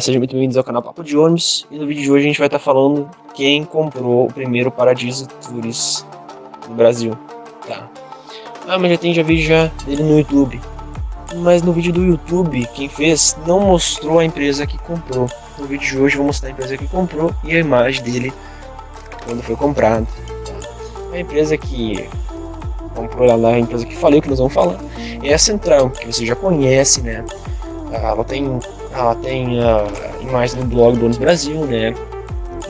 sejam muito bem-vindos ao canal Papo de Ônibus e no vídeo de hoje a gente vai estar falando quem comprou o primeiro Paradiso Tours no Brasil. Tá. Ah, mas já tem já vídeo já dele no YouTube. Mas no vídeo do YouTube, quem fez não mostrou a empresa que comprou. No vídeo de hoje eu vou mostrar a empresa que comprou e a imagem dele quando foi comprado. Tá. A empresa que comprou lá na empresa que falei, que nós vamos falar, é a Central, que você já conhece, né? Ela tem ela tem a imagem do blog do Ônibus Brasil, né?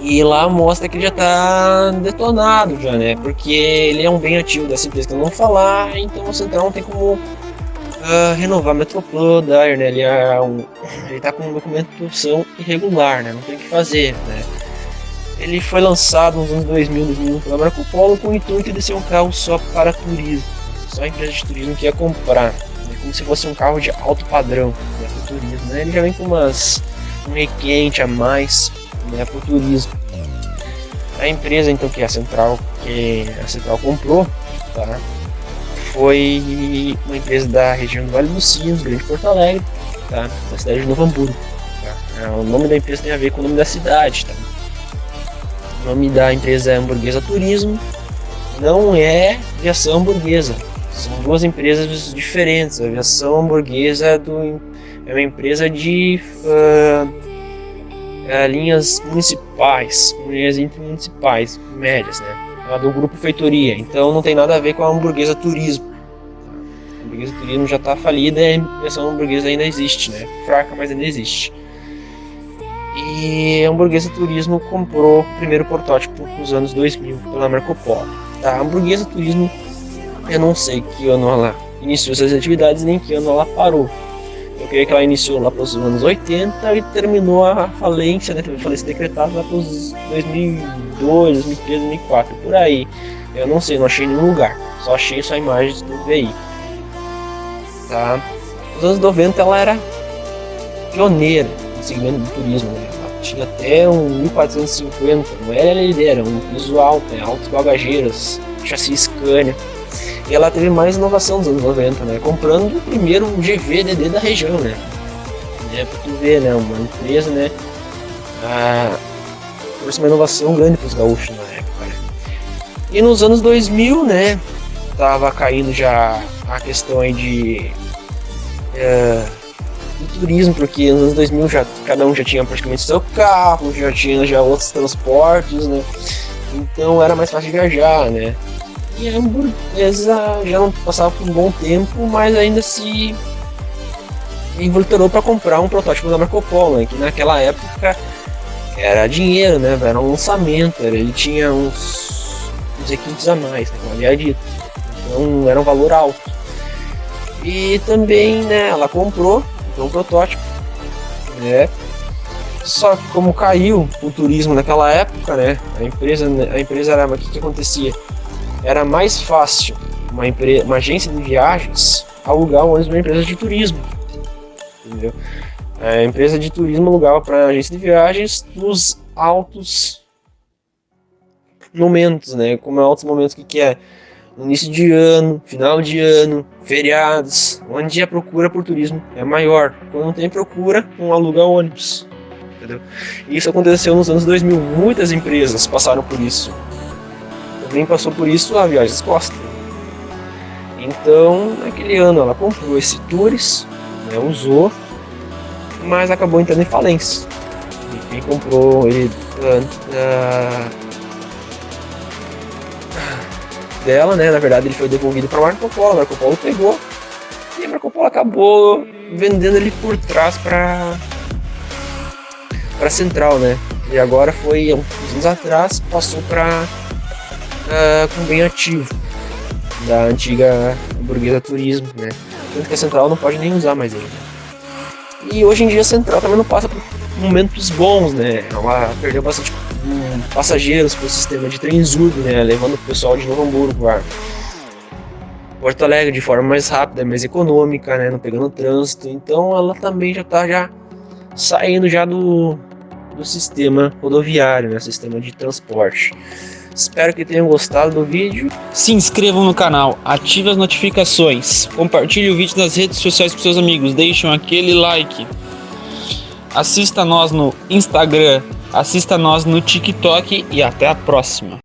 E lá mostra que ele já tá detonado já, né? Porque ele é um bem ativo dessa empresa que não vou falar, então o Central não tem como uh, renovar Metroplan, né? Ele, é um, ele tá com irregular, né? Não tem o que fazer, né? Ele foi lançado nos anos 2000, 2001 pela Marco Polo com o intuito de ser um carro só para turismo. Só a empresa de turismo que ia comprar como se fosse um carro de alto padrão né, pro turismo. Né? Ele já vem com umas, um requinte a mais né, pro turismo. A empresa então que é a Central, que a Central comprou, tá? foi uma empresa da região do Vale dos Sinos, Grande Porto Alegre, tá? da cidade de Novo Hamburgo. Tá? É, o nome da empresa tem a ver com o nome da cidade. Tá? O nome da empresa é Hamburguesa Turismo, não é aviação hamburguesa, são duas empresas diferentes. A aviação hamburguesa é, do, é uma empresa de uh, linhas municipais, linhas intermunicipais, médias, né? Ela é do grupo Feitoria, então não tem nada a ver com a hamburguesa turismo. A hamburguesa turismo já está falida e a aviação hamburguesa ainda existe, né? Fraca, mas ainda existe. E a hamburguesa turismo comprou o primeiro protótipo nos anos 2000 pela Marco Polo. Tá? A hamburguesa turismo eu não sei que ano ela iniciou suas atividades, nem que ano ela parou. Eu creio que ela iniciou lá para os anos 80 e terminou a falência, né? Falência decretada lá para os 2002, 2003, 2004, por aí. Eu não sei, não achei nenhum lugar. Só achei só imagens do veículo. Tá? Nos anos 90 ela era pioneira no segmento do turismo. Né? Ela tinha até um 1450, não era líder, era um piso alto, né? altos bagageiros, chassi Scania. E ela teve mais inovação nos anos 90, né? Comprando o primeiro GVDD da região, né? É, pra tu ver, né? Uma empresa, né? Ah, uma inovação grande para os gaúchos na época, né? E nos anos 2000, né? Tava caindo já a questão aí de... É, do turismo, porque nos anos 2000 já, cada um já tinha praticamente seu carro, já tinha já outros transportes, né? Então era mais fácil viajar, né? E a hamburguesa já não passava por um bom tempo, mas ainda se involucrou para comprar um protótipo da Marco Polo, né? que naquela época era dinheiro, né? Era um lançamento, ele tinha uns, uns requintes a mais, né? como havia dito. Então era um valor alto. E também, né, ela comprou então, um protótipo, né? Só que como caiu o turismo naquela época, né? A empresa, a empresa era, o que, que acontecia? Era mais fácil uma, uma agência de viagens alugar ônibus para uma empresa de turismo. Entendeu? A empresa de turismo alugava para a agência de viagens nos altos momentos, né? Como é altos momentos que, que é início de ano, final de ano, feriados, onde a procura por turismo é maior. Quando não tem procura, não aluga ônibus. Entendeu? Isso aconteceu nos anos 2000. Muitas empresas passaram por isso também passou por isso a Viagens Costa. Então, naquele ano ela comprou esse Tours, né, usou, mas acabou entrando em falência. E quem comprou ele uh, dela, né, na verdade ele foi devolvido para Marco Polo, Marco Polo pegou e Marco Polo acabou vendendo ele por trás para para Central, né? E agora foi uns anos atrás passou para uh, com bem ativo da antiga burguesa turismo, né? Tanto que a central não pode nem usar mais ele. E hoje em dia a central também não passa por momentos bons, né? Ela perdeu bastante um, passageiros para o sistema de Trenzurb, né? Levando o pessoal de Novo Hamburgo para Porto Alegre de forma mais rápida, mais econômica, né? Não pegando trânsito. Então ela também já está já saindo já do, do sistema rodoviário, né? Sistema de transporte. Espero que tenham gostado do vídeo. Se inscrevam no canal, ative as notificações, compartilhe o vídeo nas redes sociais com seus amigos, deixem aquele like. assista nós no Instagram, assista nós no TikTok e até a próxima.